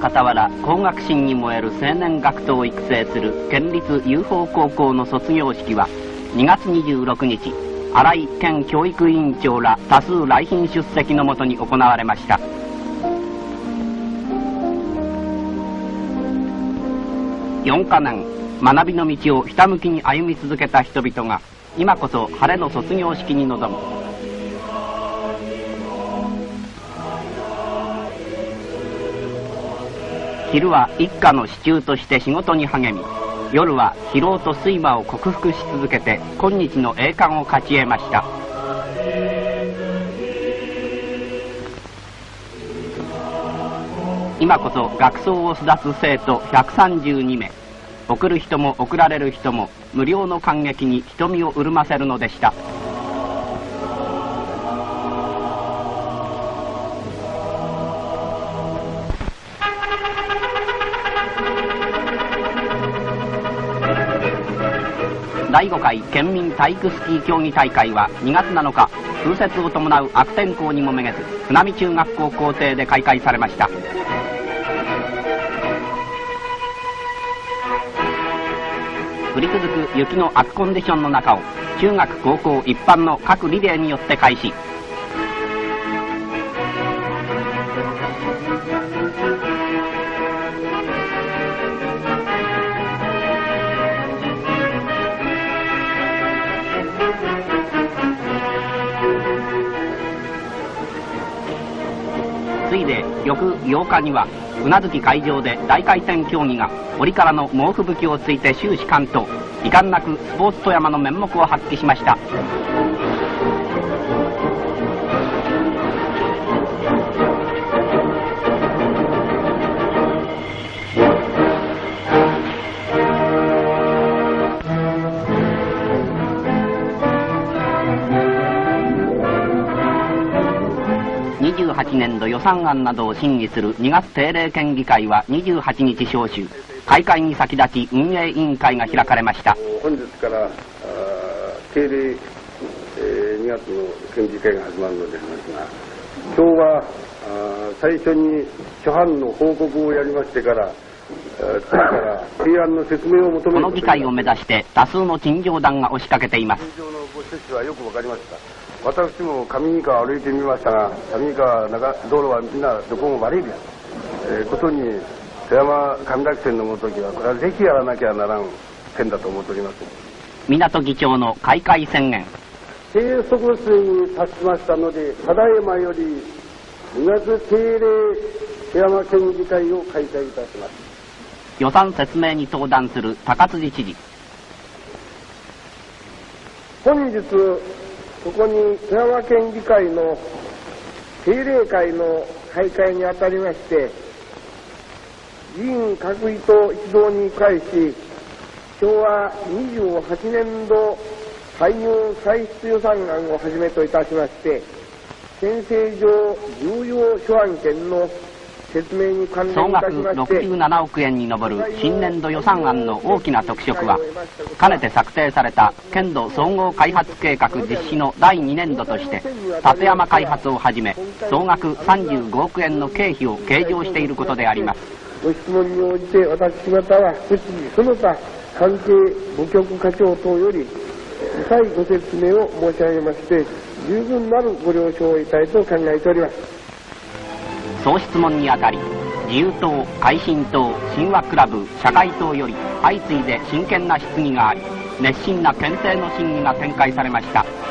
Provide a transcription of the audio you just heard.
傍ら工学心に燃える青年学徒を育成する県立 UFO 高校の卒業式は2月26日新井県教育委員長ら多数来賓出席のもとに行われました。4か年学びの道をひたむきに歩み続けた人々が今こそ晴れの卒業式に臨む。昼は一家の支柱として仕事に励み夜は疲労と睡魔を克服し続けて今日の栄冠を勝ち得ました。今こそ学装を巣立つ生徒132名。送る人も送られる人も無料の感激に瞳を潤ませるのでした。第5回県民体育スキー競技大会は2月7日風雪を伴う悪天候にもめげず津波中学校校庭で開会されました。降り続く雪の悪コンディションの中を中学高校一般の各リレーによって開始。ついで翌8日には宇奈月会場で大回転競技が折からの猛吹雪をついて終始関東遺憾なくスポーツ富山の面目を発揮しました。28年度予算案などを審議する2月定例県議会は28日召集。開会に先立ち運営委員会が開かれました。本日からあ定例、えー、2月の県議会が始まるのでありますが今日はあ最初に初版の報告をやりましてから次から提案の説明を求めこの議会を目指して多数の陳情団が押しかけていますご趣旨はよくわかりました。私も上三川歩いてみましたが上三川中道路はみんなどこも悪いです、えー、ことに富山上崎線のごときはこれはぜひやらなきゃならん線だと思っております。港議長の開会宣言。定速水に達しましたのでただいまより2月定例富山県議会を開催いたします。予算説明に登壇する高辻知事本日ここに富山県議会の定例会の開会にあたりまして議員各位と一堂に会し昭和28年度歳入歳出予算案をはじめといたしまして憲政上重要諸案件の総額67億円に上る新年度予算案の大きな特色はかねて策定された県土総合開発計画実施の第2年度として立山開発をはじめ総額35億円の経費を計上していることであります。ご質問に応じて私方は質疑その他関係部局課長等より再ご説明を申し上げまして十分なるご了承を得たいと考えております。総質問にあたり自由党改進党神話クラブ社会党より相次いで真剣な質疑があり熱心な憲政の審議が展開されました。